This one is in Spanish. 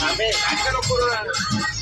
A ver, hágalo, Corona.